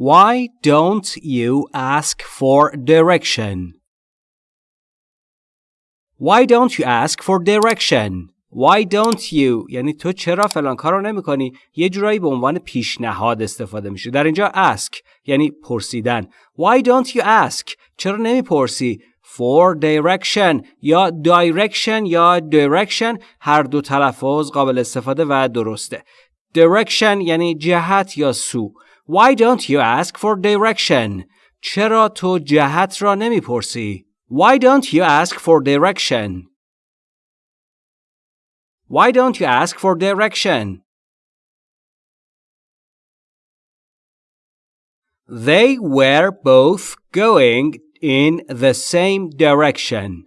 Why don't you ask for direction? Why don't you ask for direction? Why don't you? یعنی تو چرا فلان کار رو نمی کنی یه جورایی به عنوان پیشنهاد استفاده میشه در اینجا ask یعنی پرسیدن. Why don't you ask? چرا نمی پرسی for direction یا direction یا direction هر دو تلفظ قابل استفاده و درسته. Direction یعنی جهت یا سو. Why don't you ask for direction چرا تو جهت را نمی پرسی Why don't you ask for direction Why don't you ask for direction? They were both going in the same direction.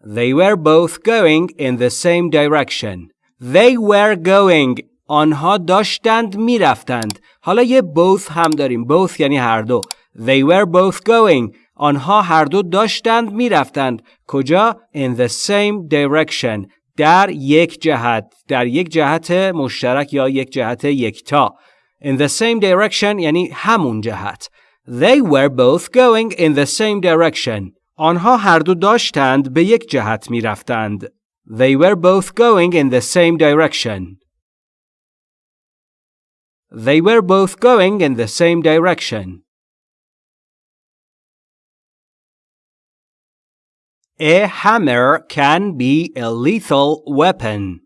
They were both going in the same direction. They were going آنها داشتند می‌رفتند. حالا یه both هم داریم. both یعنی هر دو. They were both going. آنها هر دو داشتند می‌رفتند. کجا؟ In the same direction. در یک جهت. در یک جهت مشترک یا یک جهت یکتا. In the same direction یعنی همون جهت. They were both going in the same direction. آنها هر دو داشتند به یک جهت می‌رفتند. They were both going in the same direction. they were both going in the same direction A hammer can be a lethal weapon.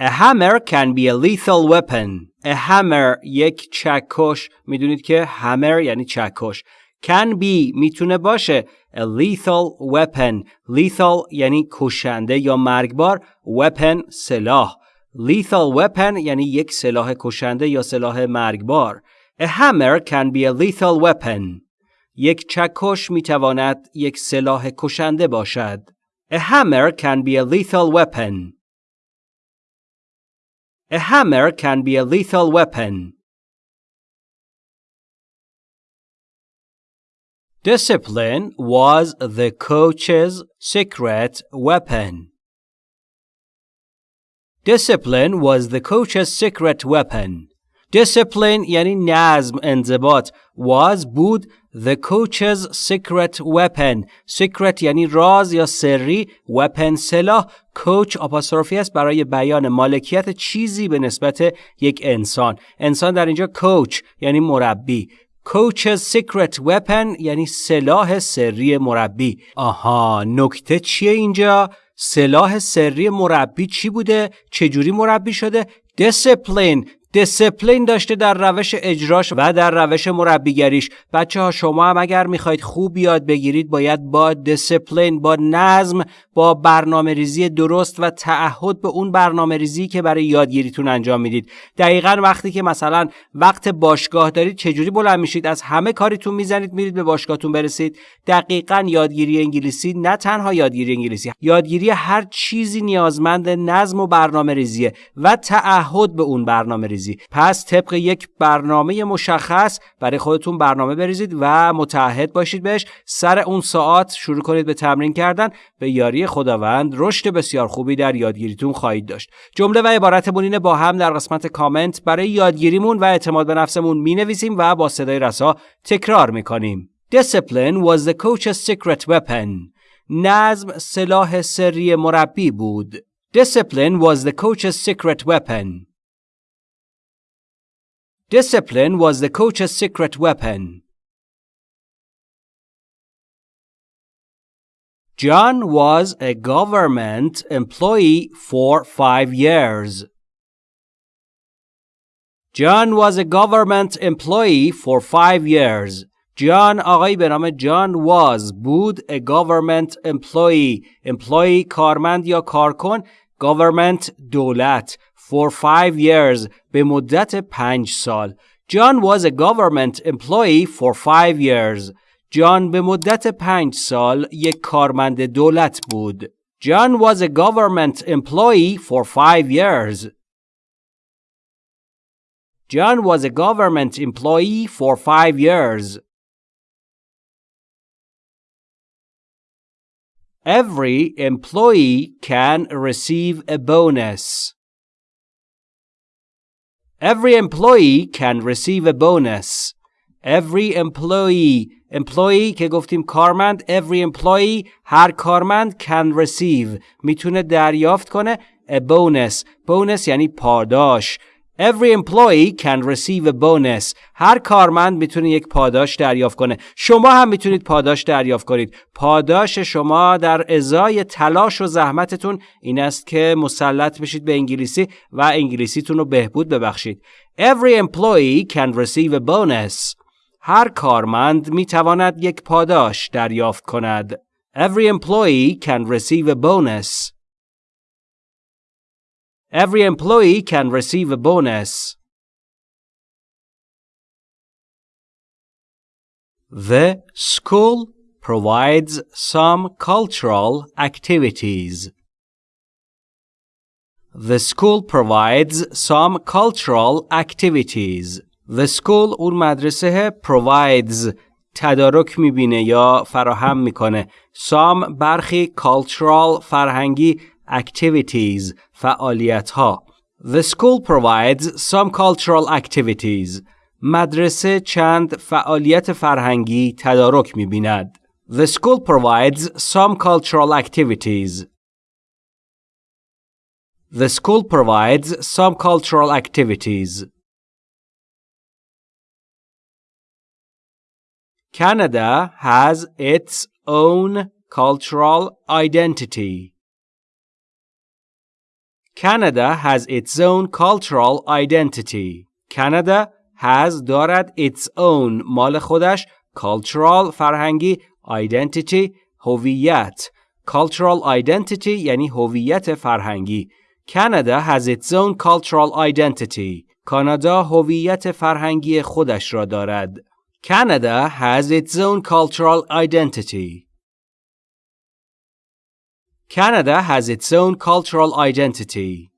A hammer can be a lethal weapon. A hammer یک چکش میدونید که hammer یعنی چکش can be میتونه باشه a lethal weapon lethal یعنی کشنده یا مرگبار weapon سلاح lethal weapon یعنی یک سلاح کشنده یا سلاح مرگبار A hammer can be a lethal weapon یک چکش می تواند یک سلاح کشنده باشد. A hammer can be a lethal weapon. A hammer can be a lethal weapon. Discipline was the coach's secret weapon. Discipline was the coach's secret weapon. Discipline یعنی نظم انضباط was بود The coach's secret weapon secret یعنی راز یا سری weapon سلاح کوچ آپاستروفی است برای بیان مالکیت چیزی به نسبت یک انسان انسان در اینجا کوچ یعنی مربی coach's secret weapon یعنی سلاح سری مربی آها نکته چیه اینجا سلاح سری مربی چی بوده؟ چجوری مربی شده؟ Discipline. دیسپلین داشته در روش اجراش و در روش مربیگریش. بچه ها شما هم اگر می‌خواید خوب یاد بگیرید باید با دیسپلین با نظم با برنامه ریزی درست و تعهد به اون برنامه ریزی که برای یادگیریتون انجام می‌دید. دقیقا وقتی که مثلا وقت باشگاه دارید چجوری بلند میشید؟ از همه کاریتون می‌زنید میرید به باشگاهتون برسید. دقیقا یادگیری انگلیسی نه تنها یادگیری انگلیسی یادگیری هر چیزی نیازمند نظم و برنامه ریزیه و تعهد به اون برنامه پس طبق یک برنامه مشخص برای خودتون برنامه بریزید و متعهد باشید بهش سر اون ساعت شروع کنید به تمرین کردن به یاری خداوند رشد بسیار خوبی در یادگیریتون خواهید داشت جمله و عبارتمون اینه با هم در قسمت کامنت برای یادگیریمون و اعتماد به نفسمون می نویسیم و با صدای رسا تکرار می کنیم Discipline was the coach's secret weapon. نظم سلاح سری مربی بود. Discipline was the coach's secret weapon. Discipline was the coach's secret weapon. John was a government employee for five years. John was a government employee for five years. John آقایی به نام John was بود a government employee employee کارمند یا کارکن government دولت for five years به مدت پنج سال John was a government employee for five years جان به مدت پنج سال یک کارمند دولت بود. John was a government employee for five years. John was a government employee for five years. Every employee can receive a bonus. Every employee can receive a bonus. Every employee employee که گفتیم کارمند every employee هر کارمند can receive میتونه دریافت کنه a bonus bonus یعنی پاداش Every employee can receive a bonus. هر کارمند می‌تونه یک پاداش دریافت کنه. شما هم می‌تونید پاداش دریافت کنید. پاداش شما در ازای تلاش و زحمتتون این است که مسلط بشید به انگلیسی و انگلیسیتون رو بهبود ببخشید. Every employee can receive a bonus. هر کارمند می‌تواند یک پاداش دریافت کند. Every employee can receive a bonus. Every employee can receive a bonus. The school provides some cultural activities. The school provides some cultural activities. The school اون مدرسه provides تدارک میبینه یا فراهم میکنه. Some برخی cultural فرهنگی activities فعالیت ها The school provides some cultural activities مدرسه چند فعالیت فرهنگی تدارک می بیند. The school provides some cultural activities. The school provides some cultural activities. Canada has its own cultural identity. Canada has its own cultural identity. Canada has دارد its own مال خودش cultural فرهنگی identity هویت cultural identity یعنی هویت فرهنگی Canada has its own cultural identity. کانادا هویت فرهنگی خودش را دارد. Canada has its own cultural identity. Canada has its own cultural identity.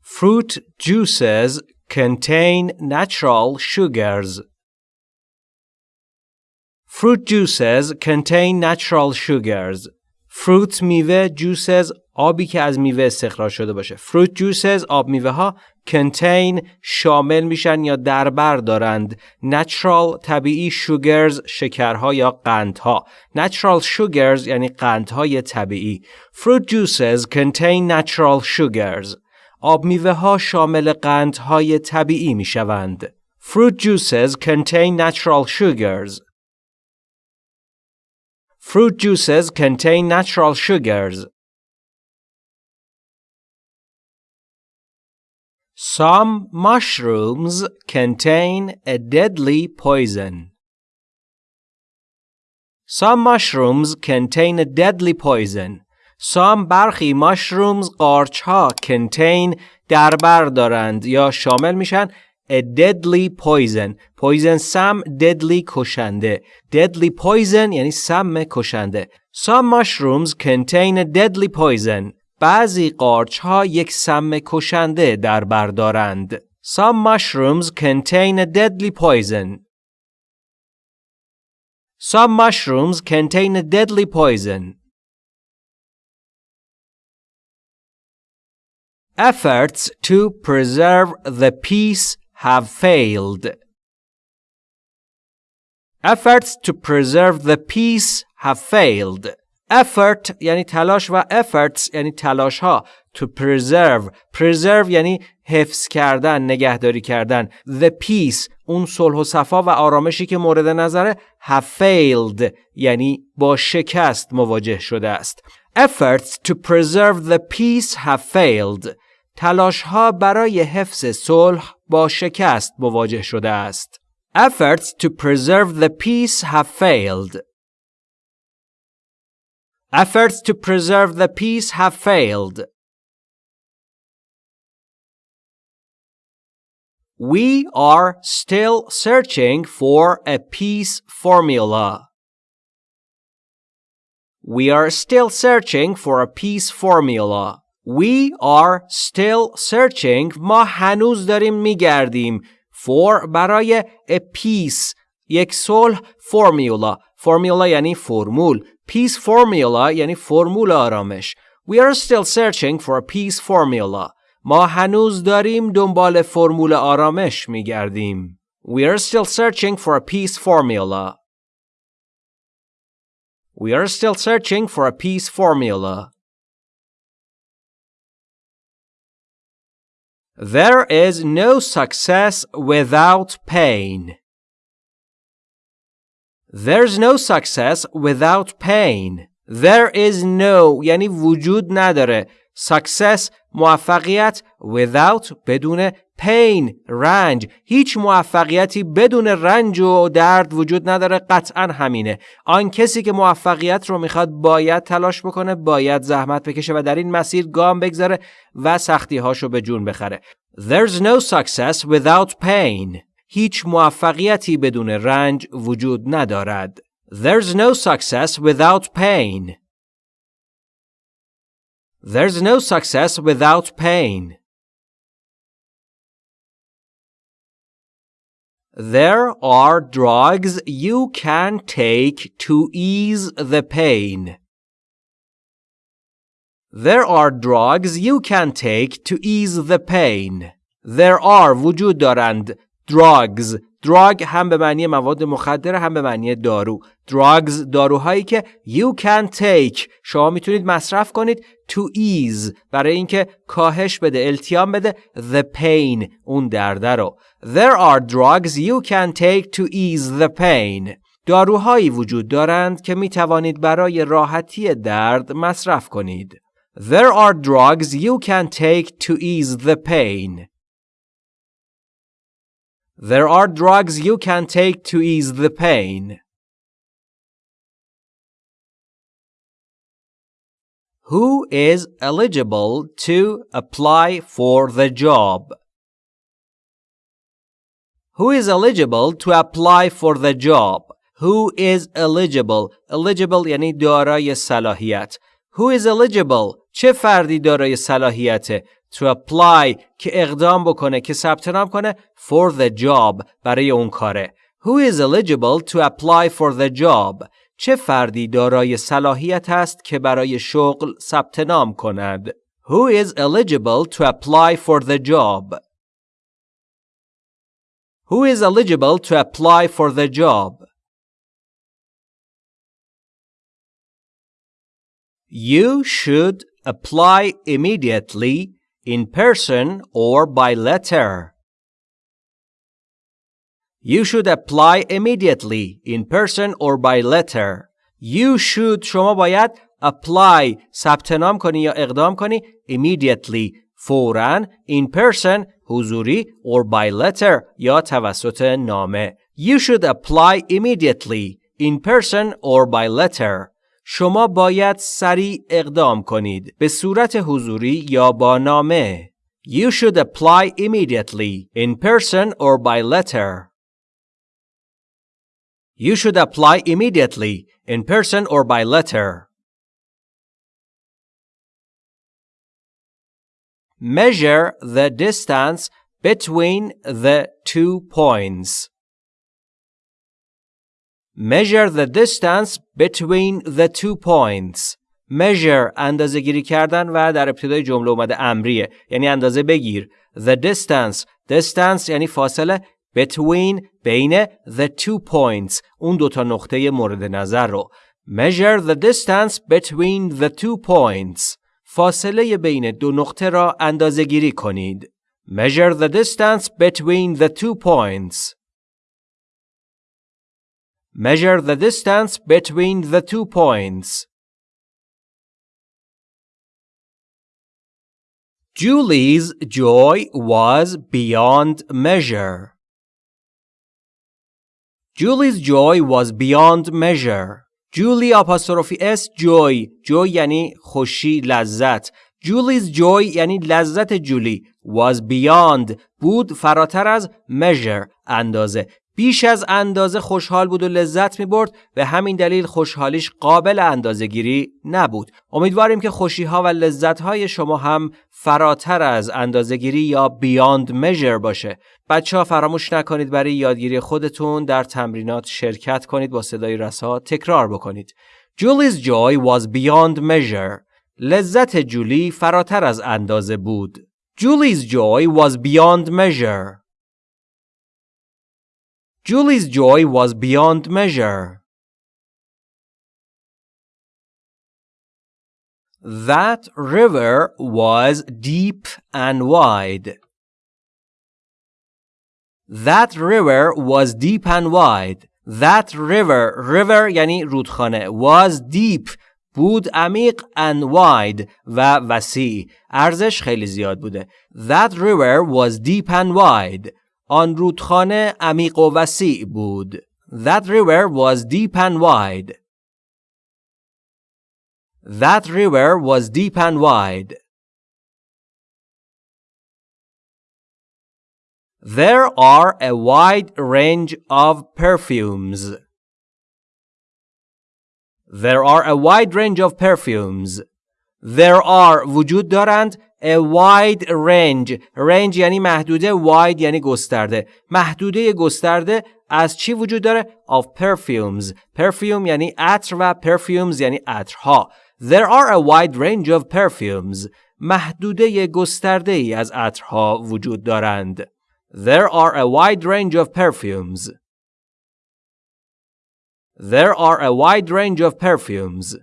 Fruit juices contain natural sugars. Fruit juices contain natural sugars. Fruit میوه juices آبی که از میوه استخراج شده باشه. Fruit juices آب میوه ها contain شامل میشن یا دربر دارند natural طبیعی sugars شکرها یا قندها natural sugars یعنی قندهای طبیعی fruit juices contain natural sugars آب میوه ها شامل قندهای طبیعی می شوند fruit juices contain natural sugars fruit juices contain natural sugars Some mushrooms contain a deadly poison. Some mushrooms contain a deadly poison. Some برخی mushrooms قارچ ها contain دربر دارند یا شامل میشن a deadly poison. Poison سم deadly کشنده. Deadly poison یعنی سم کشنده. Some mushrooms contain a deadly poison. بعضی قارچ ها یک سم کشنده در بردارند. Some mushrooms contain a deadly poison. Some mushrooms contain a deadly poison. Efforts to preserve the peace have failed. Efforts to preserve the peace have failed. Effort یعنی تلاش و efforts یعنی تلاش ها to preserve. Preserve یعنی حفظ کردن نگهداری کردن. The peace اون صلح و صفا و آرامشی که مورد نظره have failed یعنی با شکست مواجه شده است. Efforts to preserve the peace have failed. تلاش ها برای حفظ صلح با شکست مواجه شده است. Efforts to preserve the peace have failed. Efforts to preserve the peace have failed. We are still searching for a peace formula. We are still searching for a peace formula. We are still searching ما هنوز داریم میگردیم for برای a peace یک صلح formula formula یعنی فرمول Peace formula یعنی فرمول آرامش. We are still searching for a peace formula. ما هنوز داریم دنبال فرمول آرامش میگردیم. We are still searching for a peace formula. We are still searching for a peace formula. There is no success without pain. There's no success without pain. There is no یعنی وجود نداره. Success موفقیت without بدون pain رنج هیچ موفقیتی بدون رنج و درد وجود نداره قطعا همینه آن کسی که موفقیت رو می‌خواد باید تلاش بکنه باید زحمت بکشه و در این مسیر گام بگذاره و سختی هاشو به جون بخره There's no success without pain هیچ موفقیتی بدون رنج وجود ندارد There's no success without pain There's no success without pain There are drugs you can take to ease the pain. There are drugs you can take to ease the pain. There are وجود دارند drugs. Drug هم به معنی مواد مخدر هم به معنی دارو. Drugs داروهایی که you can take. شما می‌تونید مصرف کنید to ease. برای اینکه کاهش بده التیام بده the pain اون درد رو. There are drugs you can take to ease the pain. داروهایی وجود دارند که می توانید برای راحتی درد مصرف کنید. There are drugs you can take to ease the pain. There are drugs you can take to ease the pain. Who is eligible to apply for the job? Who is eligible to apply for the job? Who is eligible? Eligible یعنی دارای صلاحیت. Who is eligible? چه فردی دارای صلاحیته؟ To apply که اقدام بکنه که ثبت نام کنه for the job برای اون کاره Who is eligible to apply for the job چه فردی دارای صلاحیت است که برای شغل ثبت نام کند Who is eligible to apply for the job Who is eligible to apply for the job You should apply immediately in person or by letter. You should apply immediately in person or by letter. You should شما باید apply ثبت نام کنی یا اقدام کنی immediately فوراً in person حضوری or by letter یا توسط نامه. You should apply immediately in person or by letter. شما باید سریع اقدام کنید به صورت حضوری یا با نامه. You should apply immediately in person or by letter. You should apply immediately in person or by letter. Measure the distance between the two points. Measure the distance between the two points. Measure اندازه گیری کردن و در ابتدای جمله اومده امریه یعنی اندازه بگیر. The distance distance یعنی فاصله between بین the two points اون دوتا نقطه مورد نظر رو Measure the distance between the two points فاصله بین دو نقطه را اندازه گیری کنید Measure the distance between the two points Measure the distance between the two points. Julie's joy was beyond measure. Julie's joy was beyond measure. Julie apostrophe s joy joy یعنی خوشی لذت Julie's joy یعنی لذت جولی was beyond بود فراتر از measure اندازه بیش از اندازه خوشحال بود و لذت می برد و همین دلیل خوشحالیش قابل اندازه گیری نبود. امیدواریم که خوشی ها و لذت های شما هم فراتر از اندازه گیری یا بیاند measure باشه. بچه ها فراموش نکنید برای یادگیری خودتون در تمرینات شرکت کنید با صدای رسا تکرار بکنید. Julie's joy was beyond measure. لذت جولی فراتر از اندازه بود. Julie's joy was beyond measure. Julie's joy was beyond measure. That river was deep and wide. That river was deep and wide. That river, river یعنی رودخانه was deep بود عمیق and wide و وسیع ارزش خیلی زیاد بوده That river was deep and wide آن رودخانه عمیق و وسیع بود That river was deep and wide That river was deep and wide There are a wide range of perfumes. There are a wide range of perfumes. There are وجود دارند a wide range range یعنی محدوده wide یعنی گسترده محدوده گسترده از چی وجود داره of perfumes perfume یعنی عطر و perfumes یعنی عطرها There are a wide range of perfumes محدوده گسترده ای از عطرها وجود دارند There are a wide range of perfumes. There are a wide range of perfumes.